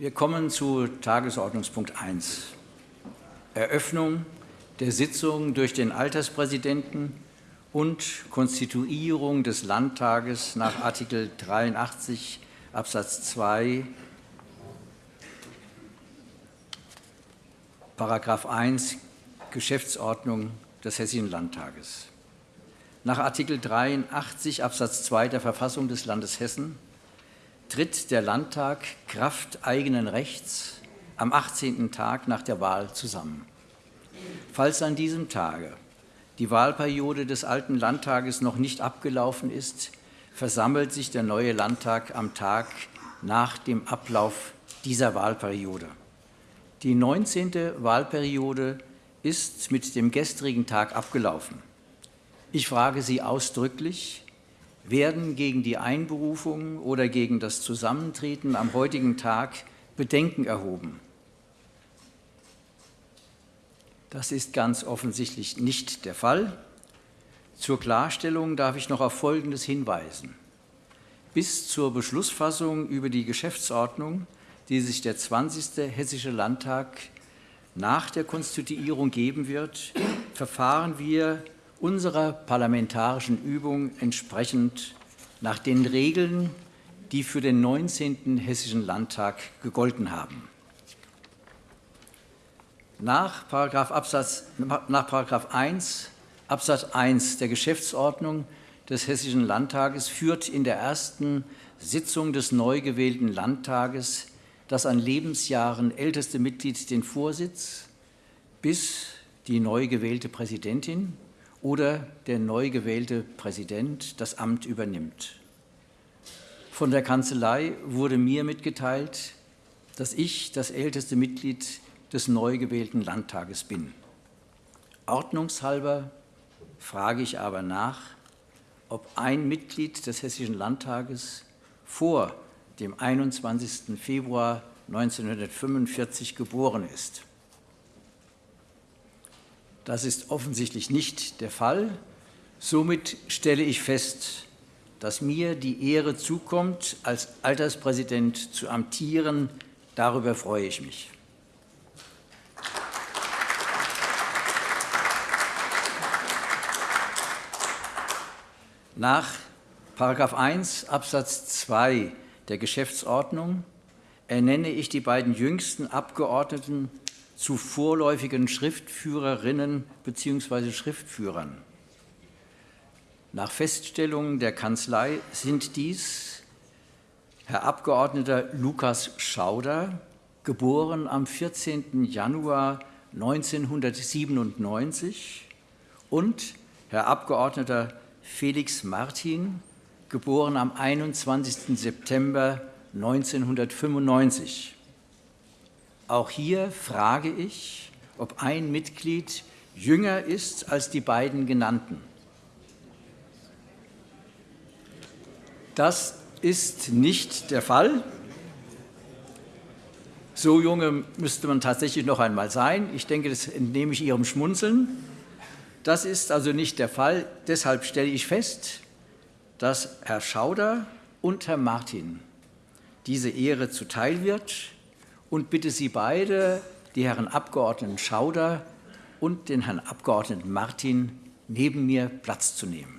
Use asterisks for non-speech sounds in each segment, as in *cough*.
Wir kommen zu Tagesordnungspunkt 1, Eröffnung der Sitzung durch den Alterspräsidenten und Konstituierung des Landtages nach Artikel 83 Absatz 2 Paragraph 1 Geschäftsordnung des Hessischen Landtages. Nach Artikel 83 Absatz 2 der Verfassung des Landes Hessen tritt der Landtag Kraft eigenen Rechts am 18. Tag nach der Wahl zusammen. Falls an diesem Tage die Wahlperiode des alten Landtages noch nicht abgelaufen ist, versammelt sich der neue Landtag am Tag nach dem Ablauf dieser Wahlperiode. Die 19. Wahlperiode ist mit dem gestrigen Tag abgelaufen. Ich frage Sie ausdrücklich, werden gegen die Einberufung oder gegen das Zusammentreten am heutigen Tag Bedenken erhoben? Das ist ganz offensichtlich nicht der Fall. Zur Klarstellung darf ich noch auf Folgendes hinweisen. Bis zur Beschlussfassung über die Geschäftsordnung, die sich der 20. Hessische Landtag nach der Konstituierung geben wird, verfahren wir unserer parlamentarischen Übung entsprechend nach den Regeln, die für den 19. Hessischen Landtag gegolten haben. Nach Paragraph, Absatz, nach Paragraph 1 Absatz 1 der Geschäftsordnung des Hessischen Landtages führt in der ersten Sitzung des neu gewählten Landtages das an Lebensjahren älteste Mitglied den Vorsitz, bis die neu gewählte Präsidentin oder der neu gewählte Präsident das Amt übernimmt. Von der Kanzlei wurde mir mitgeteilt, dass ich das älteste Mitglied des neu gewählten Landtages bin. Ordnungshalber frage ich aber nach, ob ein Mitglied des Hessischen Landtages vor dem 21. Februar 1945 geboren ist. Das ist offensichtlich nicht der Fall. Somit stelle ich fest, dass mir die Ehre zukommt, als Alterspräsident zu amtieren. Darüber freue ich mich. Nach § 1 Absatz 2 der Geschäftsordnung ernenne ich die beiden jüngsten Abgeordneten zu vorläufigen Schriftführerinnen bzw. Schriftführern. Nach Feststellung der Kanzlei sind dies Herr Abgeordneter Lukas Schauder, geboren am 14. Januar 1997, und Herr Abgeordneter Felix Martin, geboren am 21. September 1995. Auch hier frage ich, ob ein Mitglied jünger ist als die beiden genannten. Das ist nicht der Fall. So junge müsste man tatsächlich noch einmal sein. Ich denke, das entnehme ich Ihrem Schmunzeln. Das ist also nicht der Fall. Deshalb stelle ich fest, dass Herr Schauder und Herr Martin diese Ehre zuteil wird und bitte Sie beide, die Herren Abgeordneten Schauder und den Herrn Abgeordneten Martin, neben mir Platz zu nehmen.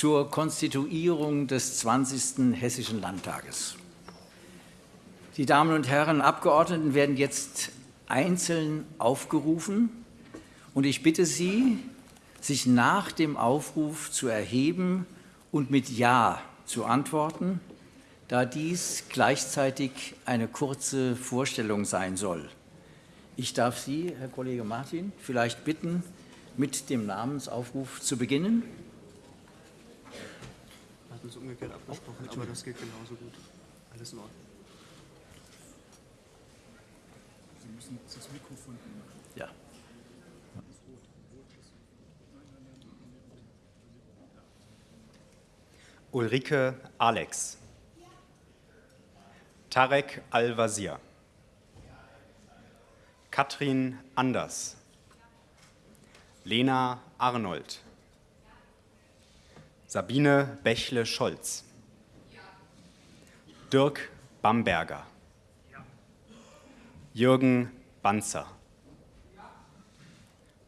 zur Konstituierung des 20. Hessischen Landtages. Die Damen und Herren Abgeordneten werden jetzt einzeln aufgerufen und ich bitte Sie, sich nach dem Aufruf zu erheben und mit Ja zu antworten, da dies gleichzeitig eine kurze Vorstellung sein soll. Ich darf Sie, Herr Kollege Martin, vielleicht bitten, mit dem Namensaufruf zu beginnen. Hatten es umgekehrt abgesprochen, aber das geht genauso gut. Alles in Ordnung. Sie müssen das Mikrofon Ja. Ulrike Alex. Tarek Al-Wazir. Katrin Anders. Lena Arnold. Sabine Bächle-Scholz. Dirk Bamberger. Jürgen Banzer.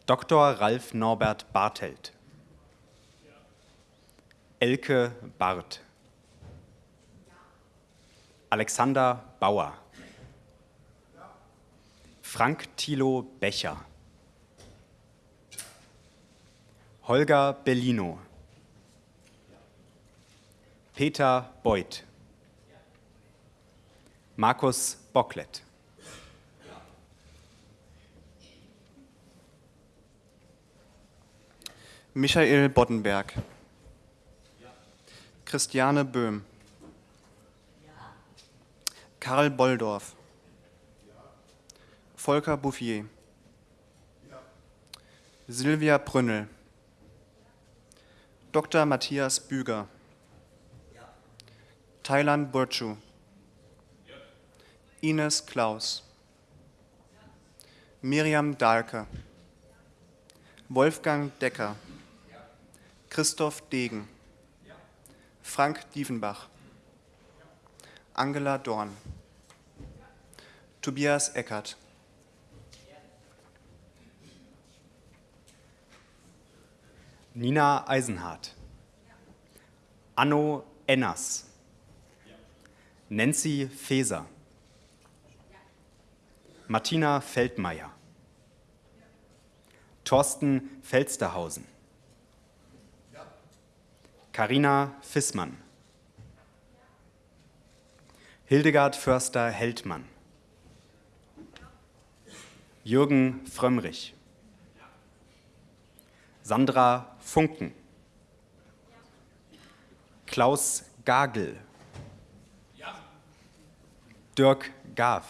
Dr. Ralf Norbert Bartelt. Elke Barth. Alexander Bauer. Frank Thilo Becher. Holger Bellino. Peter Beuth. Markus Bocklet. Michael Boddenberg. Christiane Böhm. Karl Bolldorf. Volker Bouffier. Silvia Brünnel. Dr. Matthias Büger. Thailand Burcu. Ines Klaus. Miriam Dahlke. Wolfgang Decker. Christoph Degen. Frank Diefenbach. Angela Dorn. Tobias Eckert. Nina Eisenhardt. Anno Enners. Nancy Feser. Martina Feldmeier. Thorsten Felsterhausen. Karina Fissmann. Hildegard Förster-Heldmann. Jürgen Frömmrich. Sandra Funken. Klaus Gagel. Dirk Gav.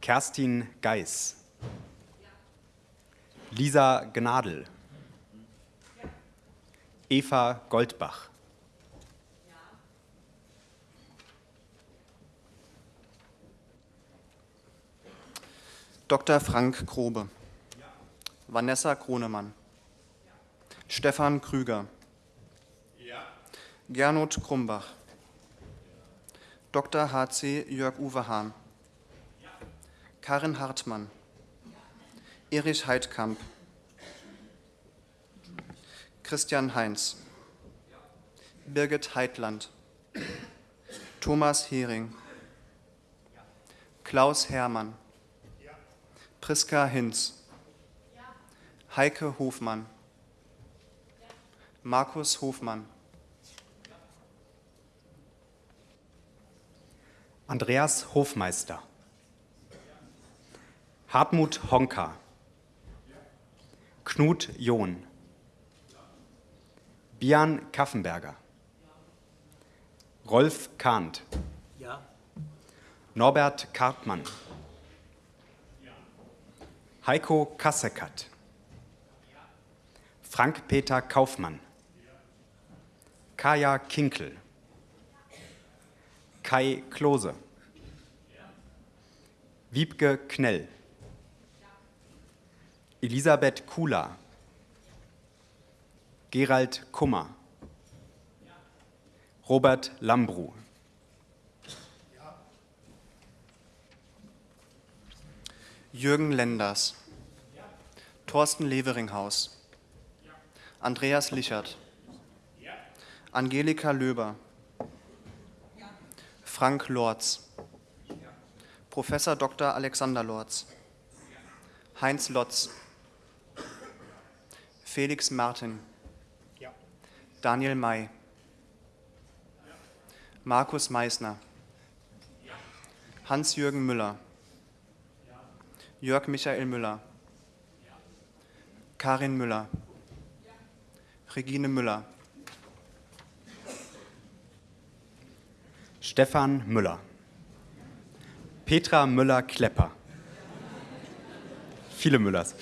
Kerstin Geis. Lisa Gnadl. Eva Goldbach. Dr. Frank Grobe. Vanessa Kronemann. Stefan Krüger. Gernot Krumbach. Dr. H.C. Jörg-Uwe Hahn. Karin Hartmann. Erich Heidkamp. Christian Heinz. Birgit Heitland. Thomas Hering. Klaus Hermann. Priska Hinz. Heike Hofmann. Markus Hofmann. Andreas Hofmeister. Hartmut Honka. Knut John. Bian Kaffenberger. Rolf Kahnt. Norbert Kartmann. Heiko Kasseckert. Frank-Peter Kaufmann. Kaya Kinkel. Kai Klose. Wiebke Knell. Elisabeth Kula. Gerald Kummer. Robert Lambru. Jürgen Lenders. Thorsten Leveringhaus. Andreas Lichert. Angelika Löber. Frank Lorz. Professor Dr. Alexander Lorz. Heinz Lotz. Felix Martin. Daniel May. Markus Meissner. Hans-Jürgen Müller. Jörg Michael Müller. Karin Müller. Regine Müller. Stefan Müller. Petra Müller-Klepper. Viele Müllers.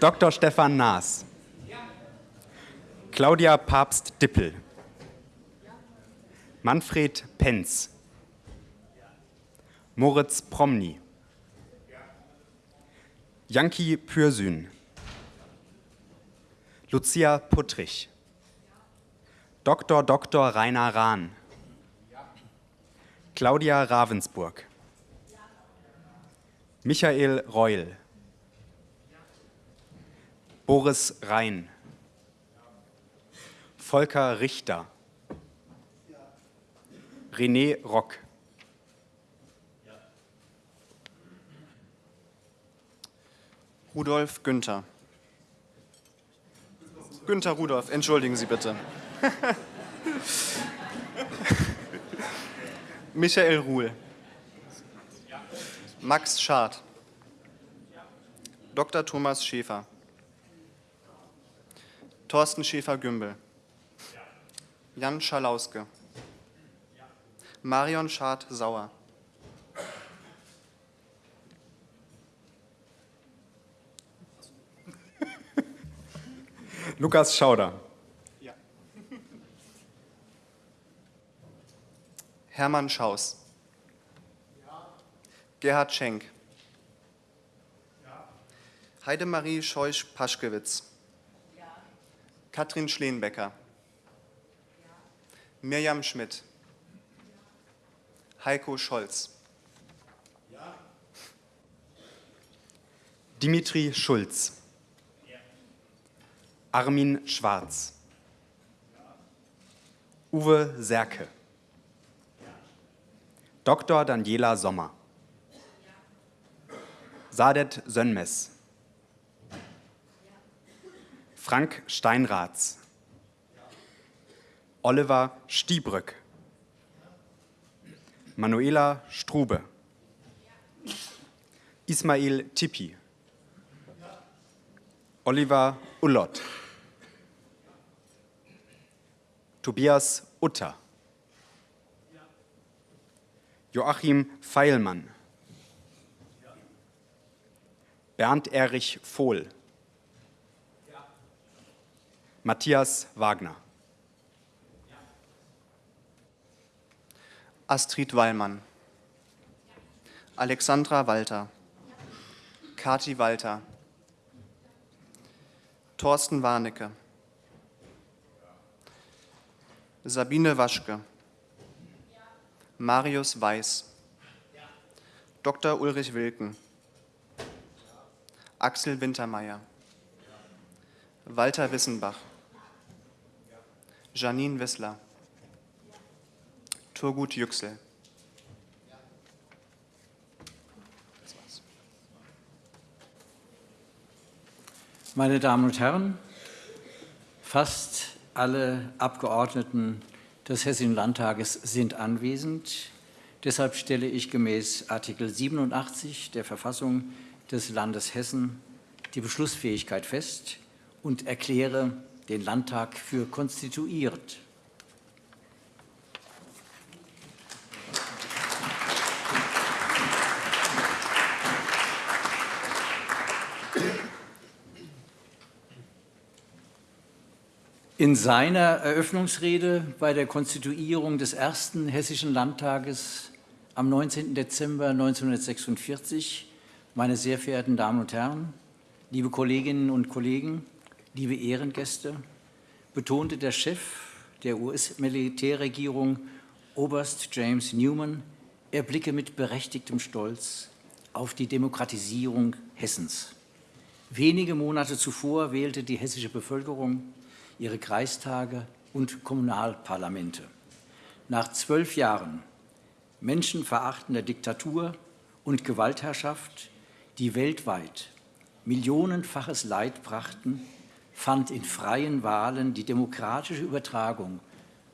Dr. Stefan Naas. Claudia Papst-Dippel. Manfred Penz. Moritz Promny. Janki Pürsün. Lucia Puttrich. Dr. Dr. Rainer Rahn. Claudia Ravensburg. Michael Reul. Boris Rhein. Volker Richter. René Rock. Rudolf Günther. Günther Rudolf, entschuldigen Sie bitte. *laughs* Michael Ruhl. Max Schad. Dr. Thomas Schäfer. Thorsten Schäfer-Gümbel. Jan Schalauske. Marion Schad-Sauer. Lukas Schauder. Hermann Schaus. Gerhard Schenk. Heidemarie Scheusch-Paschkewitz. Katrin Schleenbecker. Mirjam Schmidt. Heiko Scholz. Dimitri Schulz. Armin Schwarz. Uwe Serke. Dr. Daniela Sommer. Sadet Sönmes. Frank Steinratz. Oliver Stiebrück. Manuela Strube. Ismail Tippi. Oliver Ullott. Tobias Utter. Joachim Feilmann. Bernd Erich Vohl. Matthias Wagner. Astrid Wallmann. Alexandra Walter. Kati Walter. Thorsten Warnecke. Sabine Waschke. Marius Weiß. Dr. Ulrich Wilken. Axel Wintermeyer. Walter Wissenbach. Janine Wissler. Turgut Yüksel. Meine Damen und Herren, fast alle Abgeordneten des Hessischen Landtages sind anwesend. Deshalb stelle ich gemäß Artikel 87 der Verfassung des Landes Hessen die Beschlussfähigkeit fest und erkläre den Landtag für konstituiert. In seiner Eröffnungsrede bei der Konstituierung des ersten Hessischen Landtages am 19. Dezember 1946, meine sehr verehrten Damen und Herren, liebe Kolleginnen und Kollegen, liebe Ehrengäste, betonte der Chef der US-Militärregierung, Oberst James Newman, er blicke mit berechtigtem Stolz auf die Demokratisierung Hessens. Wenige Monate zuvor wählte die hessische Bevölkerung ihre Kreistage und Kommunalparlamente. Nach zwölf Jahren menschenverachtender Diktatur und Gewaltherrschaft, die weltweit millionenfaches Leid brachten, fand in freien Wahlen die demokratische Übertragung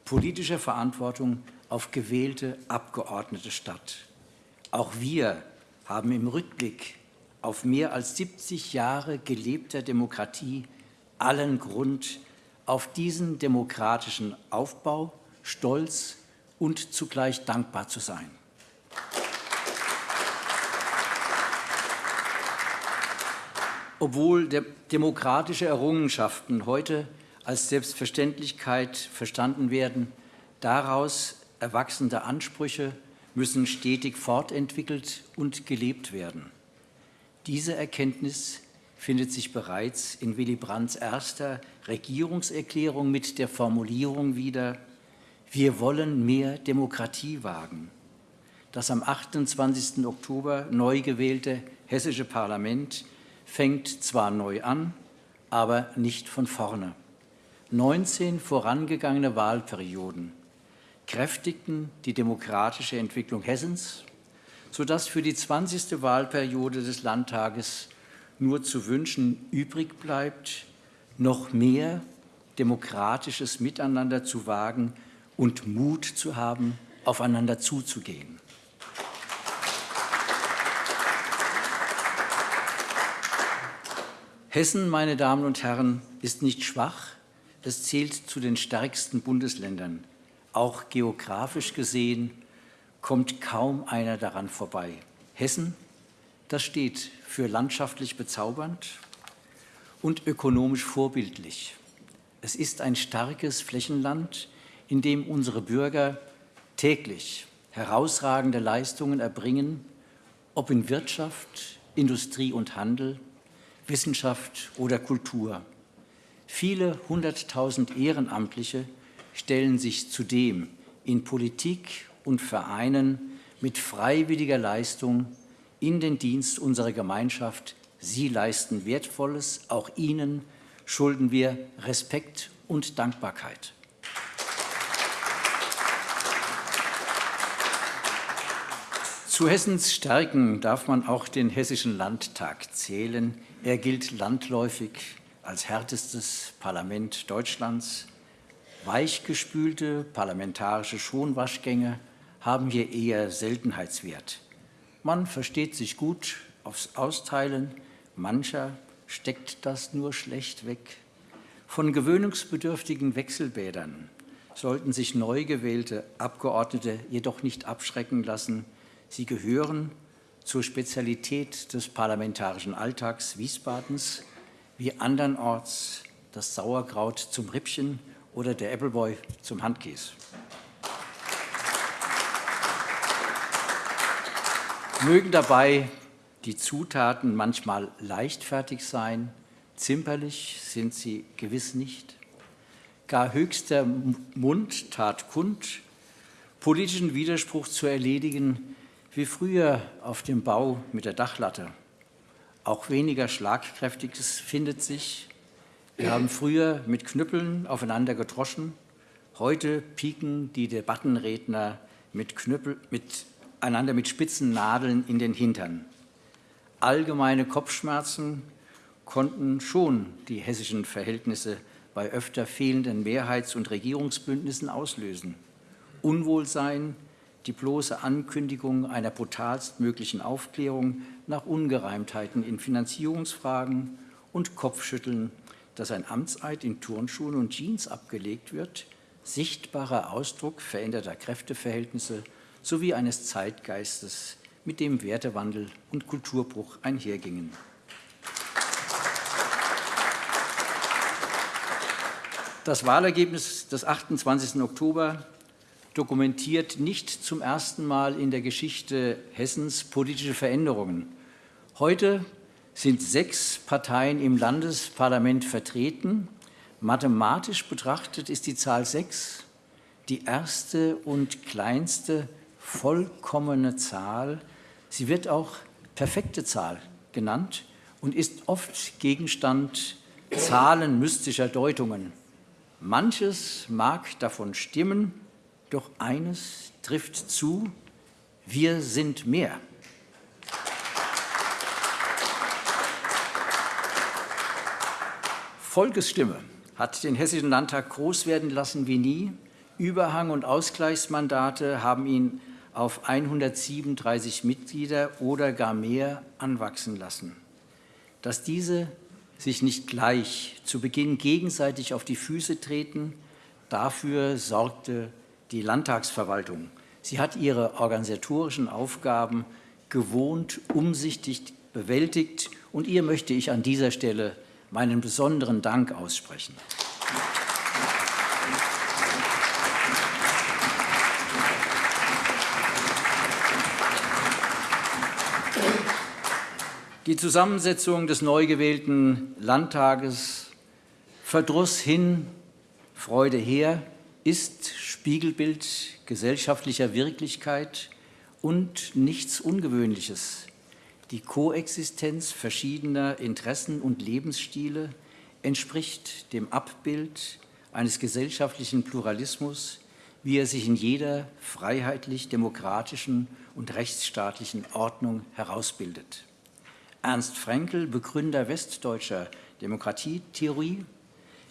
politischer Verantwortung auf gewählte Abgeordnete statt. Auch wir haben im Rückblick auf mehr als 70 Jahre gelebter Demokratie allen Grund, auf diesen demokratischen Aufbau stolz und zugleich dankbar zu sein. Obwohl de demokratische Errungenschaften heute als Selbstverständlichkeit verstanden werden, daraus erwachsende Ansprüche müssen stetig fortentwickelt und gelebt werden. Diese Erkenntnis findet sich bereits in Willy Brandts erster Regierungserklärung mit der Formulierung wieder, wir wollen mehr Demokratie wagen. Das am 28. Oktober neu gewählte hessische Parlament fängt zwar neu an, aber nicht von vorne. 19 vorangegangene Wahlperioden kräftigten die demokratische Entwicklung Hessens, sodass für die 20. Wahlperiode des Landtages nur zu wünschen übrig bleibt, noch mehr demokratisches Miteinander zu wagen und Mut zu haben, aufeinander zuzugehen. Hessen, meine Damen und Herren, ist nicht schwach, es zählt zu den stärksten Bundesländern. Auch geografisch gesehen kommt kaum einer daran vorbei. Hessen, das steht für landschaftlich bezaubernd und ökonomisch vorbildlich. Es ist ein starkes Flächenland, in dem unsere Bürger täglich herausragende Leistungen erbringen, ob in Wirtschaft, Industrie und Handel, Wissenschaft oder Kultur. Viele hunderttausend Ehrenamtliche stellen sich zudem in Politik und Vereinen mit freiwilliger Leistung in den Dienst unserer Gemeinschaft. Sie leisten Wertvolles, auch Ihnen schulden wir Respekt und Dankbarkeit. Zu Hessens Stärken darf man auch den Hessischen Landtag zählen. Er gilt landläufig als härtestes Parlament Deutschlands. Weichgespülte parlamentarische Schonwaschgänge haben hier eher Seltenheitswert. Man versteht sich gut aufs Austeilen, mancher steckt das nur schlecht weg. Von gewöhnungsbedürftigen Wechselbädern sollten sich neu gewählte Abgeordnete jedoch nicht abschrecken lassen. Sie gehören zur Spezialität des parlamentarischen Alltags Wiesbadens, wie andernorts das Sauerkraut zum Rippchen oder der Appleboy zum Handkäse. Mögen dabei die Zutaten manchmal leichtfertig sein, zimperlich sind sie gewiss nicht. Gar höchster Mund tat kund, politischen Widerspruch zu erledigen, wie früher auf dem Bau mit der Dachlatte. Auch weniger Schlagkräftiges findet sich. Wir haben früher mit Knüppeln aufeinander gedroschen. Heute pieken die Debattenredner mit, Knüppel, mit einander mit spitzen Nadeln in den Hintern. Allgemeine Kopfschmerzen konnten schon die hessischen Verhältnisse bei öfter fehlenden Mehrheits- und Regierungsbündnissen auslösen. Unwohlsein, die bloße Ankündigung einer brutalstmöglichen Aufklärung nach Ungereimtheiten in Finanzierungsfragen und Kopfschütteln, dass ein Amtseid in Turnschuhen und Jeans abgelegt wird, sichtbarer Ausdruck veränderter Kräfteverhältnisse sowie eines Zeitgeistes, mit dem Wertewandel und Kulturbruch einhergingen. Das Wahlergebnis des 28. Oktober dokumentiert nicht zum ersten Mal in der Geschichte Hessens politische Veränderungen. Heute sind sechs Parteien im Landesparlament vertreten. Mathematisch betrachtet ist die Zahl sechs die erste und kleinste vollkommene Zahl. Sie wird auch perfekte Zahl genannt und ist oft Gegenstand zahlenmystischer Deutungen. Manches mag davon stimmen, doch eines trifft zu, wir sind mehr. Volkesstimme hat den Hessischen Landtag groß werden lassen wie nie. Überhang- und Ausgleichsmandate haben ihn auf 137 Mitglieder oder gar mehr anwachsen lassen. Dass diese sich nicht gleich zu Beginn gegenseitig auf die Füße treten, dafür sorgte die Landtagsverwaltung. Sie hat ihre organisatorischen Aufgaben gewohnt, umsichtig bewältigt und ihr möchte ich an dieser Stelle meinen besonderen Dank aussprechen. Die Zusammensetzung des neu gewählten Landtages Verdruss hin, Freude her ist Spiegelbild gesellschaftlicher Wirklichkeit und nichts Ungewöhnliches. Die Koexistenz verschiedener Interessen und Lebensstile entspricht dem Abbild eines gesellschaftlichen Pluralismus, wie er sich in jeder freiheitlich-demokratischen und rechtsstaatlichen Ordnung herausbildet. Ernst Fraenkel, Begründer westdeutscher Demokratietheorie,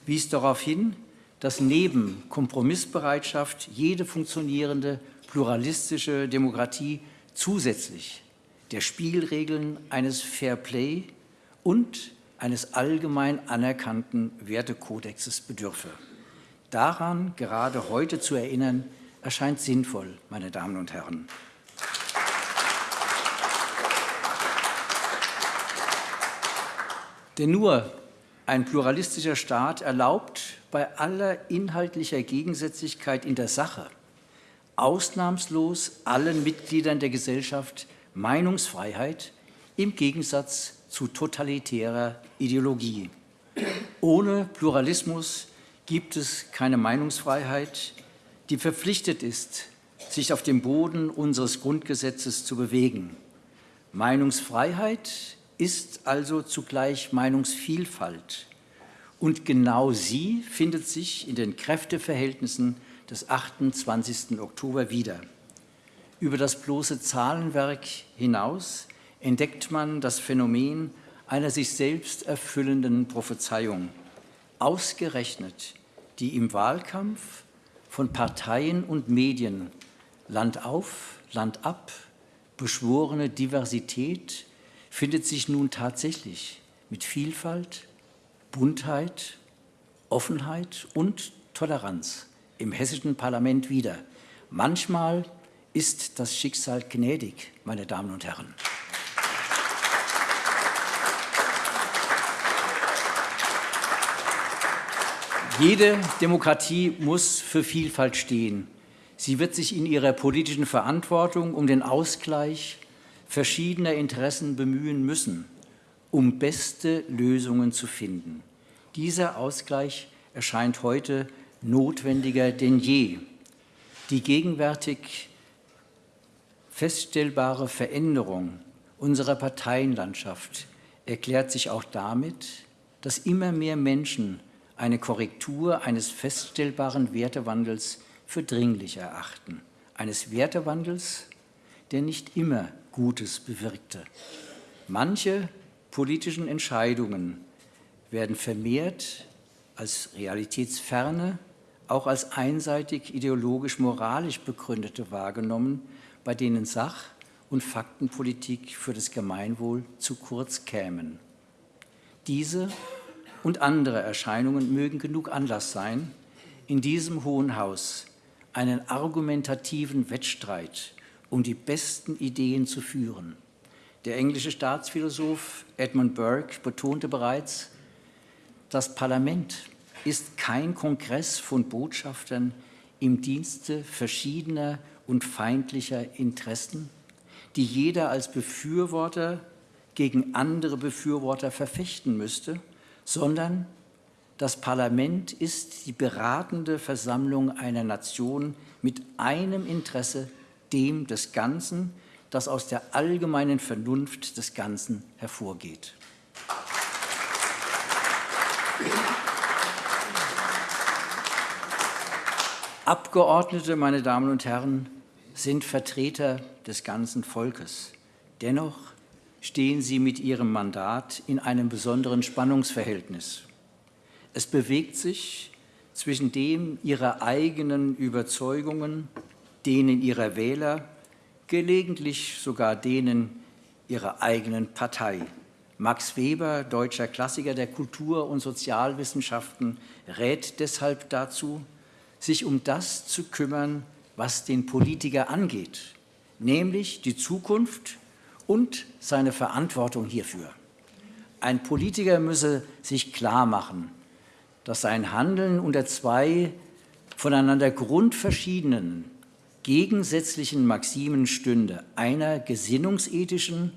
wies darauf hin, dass neben Kompromissbereitschaft jede funktionierende pluralistische Demokratie zusätzlich der Spielregeln eines Fair Play und eines allgemein anerkannten Wertekodexes bedürfe. Daran gerade heute zu erinnern, erscheint sinnvoll, meine Damen und Herren. Denn nur ein pluralistischer Staat erlaubt bei aller inhaltlicher Gegensätzlichkeit in der Sache ausnahmslos allen Mitgliedern der Gesellschaft Meinungsfreiheit im Gegensatz zu totalitärer Ideologie. Ohne Pluralismus gibt es keine Meinungsfreiheit, die verpflichtet ist, sich auf dem Boden unseres Grundgesetzes zu bewegen. Meinungsfreiheit ist also zugleich Meinungsvielfalt. Und genau sie findet sich in den Kräfteverhältnissen des 28. Oktober wieder. Über das bloße Zahlenwerk hinaus entdeckt man das Phänomen einer sich selbst erfüllenden Prophezeiung. Ausgerechnet die im Wahlkampf von Parteien und Medien Land auf, Land ab beschworene Diversität findet sich nun tatsächlich mit Vielfalt, Buntheit, Offenheit und Toleranz im hessischen Parlament wieder. Manchmal ist das Schicksal gnädig, meine Damen und Herren. Jede Demokratie muss für Vielfalt stehen. Sie wird sich in ihrer politischen Verantwortung um den Ausgleich verschiedener Interessen bemühen müssen, um beste Lösungen zu finden. Dieser Ausgleich erscheint heute notwendiger denn je. Die gegenwärtig feststellbare Veränderung unserer Parteienlandschaft erklärt sich auch damit, dass immer mehr Menschen eine Korrektur eines feststellbaren Wertewandels für dringlich erachten. Eines Wertewandels, der nicht immer Gutes bewirkte. Manche politischen Entscheidungen werden vermehrt als realitätsferne, auch als einseitig ideologisch-moralisch begründete wahrgenommen, bei denen Sach- und Faktenpolitik für das Gemeinwohl zu kurz kämen. Diese und andere Erscheinungen mögen genug Anlass sein, in diesem Hohen Haus einen argumentativen Wettstreit um die besten Ideen zu führen. Der englische Staatsphilosoph Edmund Burke betonte bereits, das Parlament ist kein Kongress von Botschaftern im Dienste verschiedener und feindlicher Interessen, die jeder als Befürworter gegen andere Befürworter verfechten müsste, sondern das Parlament ist die beratende Versammlung einer Nation mit einem Interesse, dem des Ganzen, das aus der allgemeinen Vernunft des Ganzen hervorgeht. Abgeordnete, meine Damen und Herren, sind Vertreter des ganzen Volkes. Dennoch stehen sie mit ihrem Mandat in einem besonderen Spannungsverhältnis. Es bewegt sich zwischen dem ihrer eigenen Überzeugungen, denen ihrer Wähler, gelegentlich sogar denen ihrer eigenen Partei. Max Weber, deutscher Klassiker der Kultur- und Sozialwissenschaften, rät deshalb dazu, sich um das zu kümmern, was den Politiker angeht, nämlich die Zukunft und seine Verantwortung hierfür. Ein Politiker müsse sich klar machen, dass sein Handeln unter zwei voneinander grundverschiedenen, gegensätzlichen Maximen stünde, einer gesinnungsethischen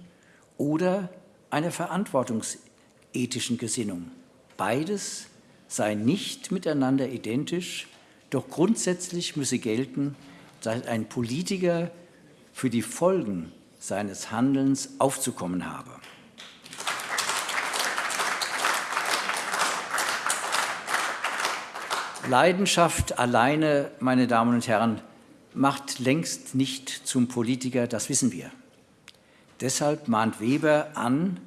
oder einer verantwortungsethischen Gesinnung. Beides sei nicht miteinander identisch, doch grundsätzlich müsse gelten, dass ein Politiker für die Folgen seines Handelns aufzukommen habe. Leidenschaft alleine, meine Damen und Herren, macht längst nicht zum Politiker, das wissen wir. Deshalb mahnt Weber an,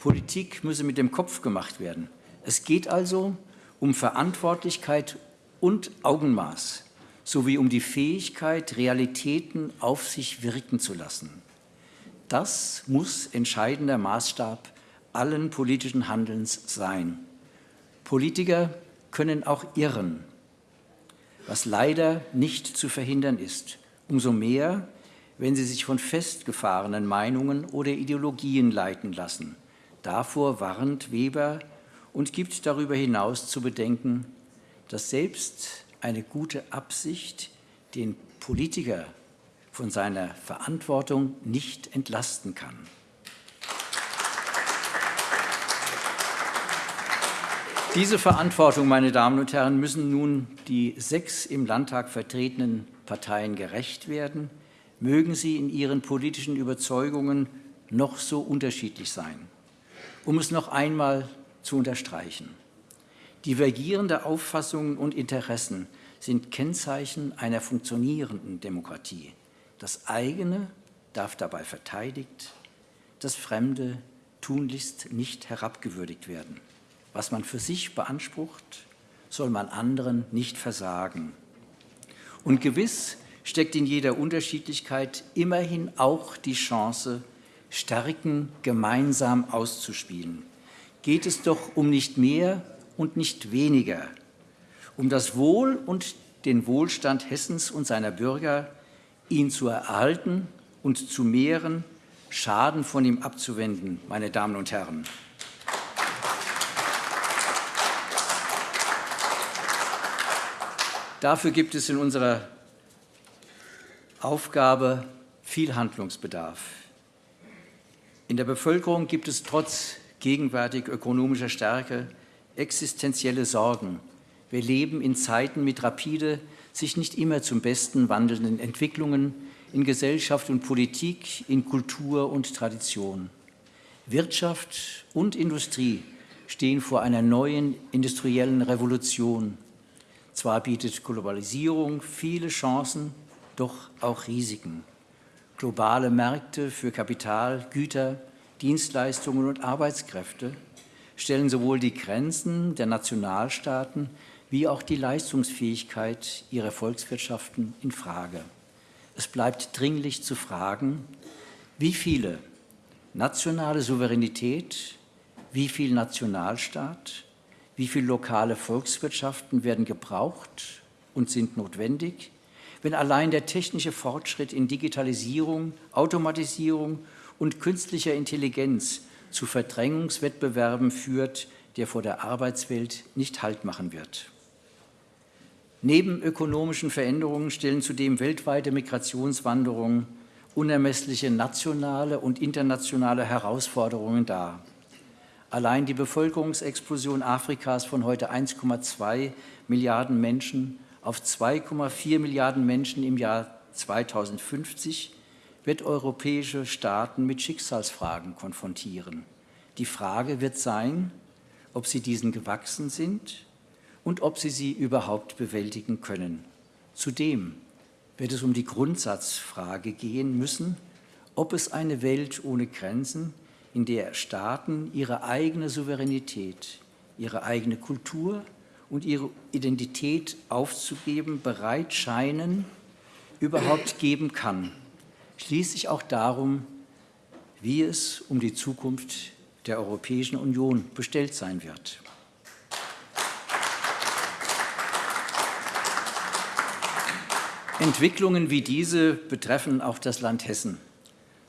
Politik müsse mit dem Kopf gemacht werden. Es geht also um Verantwortlichkeit und Augenmaß sowie um die Fähigkeit, Realitäten auf sich wirken zu lassen. Das muss entscheidender Maßstab allen politischen Handelns sein. Politiker können auch irren, was leider nicht zu verhindern ist. Umso mehr, wenn sie sich von festgefahrenen Meinungen oder Ideologien leiten lassen. Davor warnt Weber und gibt darüber hinaus zu bedenken, dass selbst eine gute Absicht den Politiker von seiner Verantwortung nicht entlasten kann. Diese Verantwortung, meine Damen und Herren, müssen nun die sechs im Landtag vertretenen Parteien gerecht werden, mögen sie in ihren politischen Überzeugungen noch so unterschiedlich sein. Um es noch einmal zu unterstreichen. Divergierende Auffassungen und Interessen sind Kennzeichen einer funktionierenden Demokratie. Das eigene darf dabei verteidigt, das Fremde tunlichst nicht herabgewürdigt werden. Was man für sich beansprucht, soll man anderen nicht versagen. Und gewiss steckt in jeder Unterschiedlichkeit immerhin auch die Chance, Stärken gemeinsam auszuspielen. Geht es doch um nicht mehr und nicht weniger, um das Wohl und den Wohlstand Hessens und seiner Bürger, ihn zu erhalten und zu mehren, Schaden von ihm abzuwenden, meine Damen und Herren. Dafür gibt es in unserer Aufgabe viel Handlungsbedarf. In der Bevölkerung gibt es trotz gegenwärtig ökonomischer Stärke existenzielle Sorgen. Wir leben in Zeiten mit rapide sich nicht immer zum Besten wandelnden Entwicklungen in Gesellschaft und Politik, in Kultur und Tradition. Wirtschaft und Industrie stehen vor einer neuen industriellen Revolution. Zwar bietet Globalisierung viele Chancen, doch auch Risiken. Globale Märkte für Kapital, Güter, Dienstleistungen und Arbeitskräfte stellen sowohl die Grenzen der Nationalstaaten wie auch die Leistungsfähigkeit ihrer Volkswirtschaften in Frage. Es bleibt dringlich zu fragen, wie viele nationale Souveränität, wie viel Nationalstaat, wie viele lokale Volkswirtschaften werden gebraucht und sind notwendig, wenn allein der technische Fortschritt in Digitalisierung, Automatisierung und künstlicher Intelligenz zu Verdrängungswettbewerben führt, der vor der Arbeitswelt nicht Halt machen wird. Neben ökonomischen Veränderungen stellen zudem weltweite Migrationswanderungen unermessliche nationale und internationale Herausforderungen dar. Allein die Bevölkerungsexplosion Afrikas von heute 1,2 Milliarden Menschen auf 2,4 Milliarden Menschen im Jahr 2050 wird europäische Staaten mit Schicksalsfragen konfrontieren. Die Frage wird sein, ob sie diesen gewachsen sind und ob sie sie überhaupt bewältigen können. Zudem wird es um die Grundsatzfrage gehen müssen, ob es eine Welt ohne Grenzen, in der Staaten ihre eigene Souveränität, ihre eigene Kultur und ihre Identität aufzugeben bereit scheinen, überhaupt geben kann. Schließlich auch darum, wie es um die Zukunft der Europäischen Union bestellt sein wird. Entwicklungen wie diese betreffen auch das Land Hessen.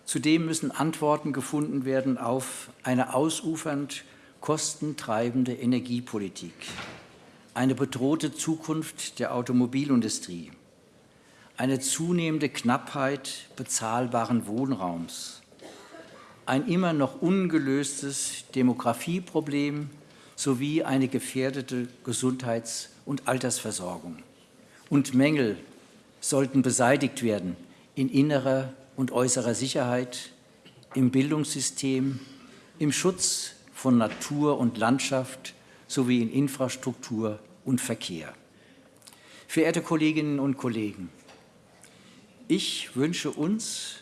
Zudem müssen Antworten gefunden werden auf eine ausufernd kostentreibende Energiepolitik, eine bedrohte Zukunft der Automobilindustrie, eine zunehmende Knappheit bezahlbaren Wohnraums, ein immer noch ungelöstes Demografieproblem sowie eine gefährdete Gesundheits- und Altersversorgung. Und Mängel sollten beseitigt werden in innerer und äußerer Sicherheit, im Bildungssystem, im Schutz von Natur und Landschaft sowie in Infrastruktur und Verkehr. Verehrte Kolleginnen und Kollegen, ich wünsche uns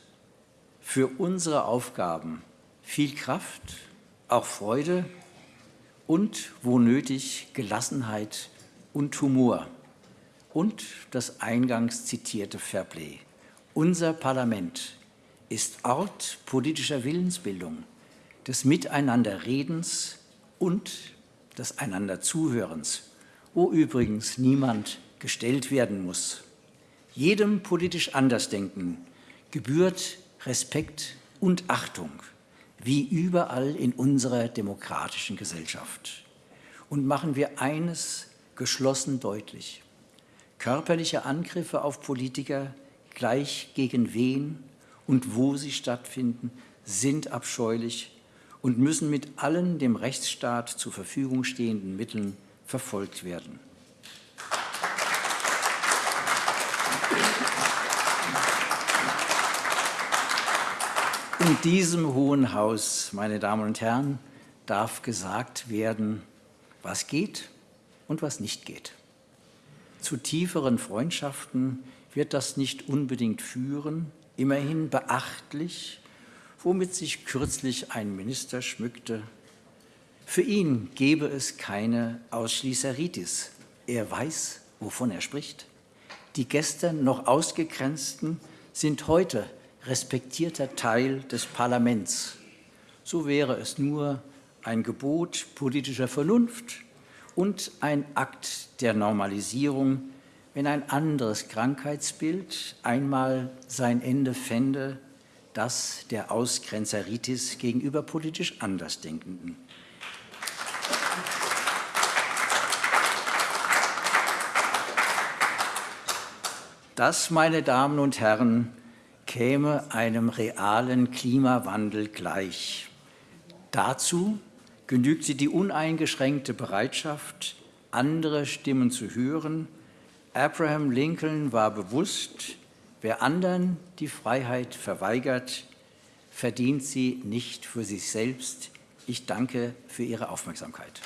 für unsere Aufgaben viel Kraft, auch Freude und, wo nötig, Gelassenheit und Humor und das eingangs zitierte Fairplay. Unser Parlament ist Ort politischer Willensbildung, des Miteinanderredens und des Einanderzuhörens, wo übrigens niemand gestellt werden muss. Jedem politisch Andersdenken gebührt Respekt und Achtung, wie überall in unserer demokratischen Gesellschaft. Und machen wir eines geschlossen deutlich. Körperliche Angriffe auf Politiker, gleich gegen wen und wo sie stattfinden, sind abscheulich und müssen mit allen dem Rechtsstaat zur Verfügung stehenden Mitteln verfolgt werden. In diesem Hohen Haus, meine Damen und Herren, darf gesagt werden, was geht und was nicht geht. Zu tieferen Freundschaften wird das nicht unbedingt führen, immerhin beachtlich, womit sich kürzlich ein Minister schmückte. Für ihn gebe es keine Ausschließeritis. Er weiß, wovon er spricht. Die gestern noch Ausgegrenzten sind heute respektierter Teil des Parlaments. So wäre es nur ein Gebot politischer Vernunft, und ein Akt der Normalisierung, wenn ein anderes Krankheitsbild einmal sein Ende fände, das der Ausgrenzeritis gegenüber politisch Andersdenkenden. Das, meine Damen und Herren, käme einem realen Klimawandel gleich. Dazu genügt sie die uneingeschränkte Bereitschaft, andere Stimmen zu hören. Abraham Lincoln war bewusst, wer anderen die Freiheit verweigert, verdient sie nicht für sich selbst. Ich danke für Ihre Aufmerksamkeit.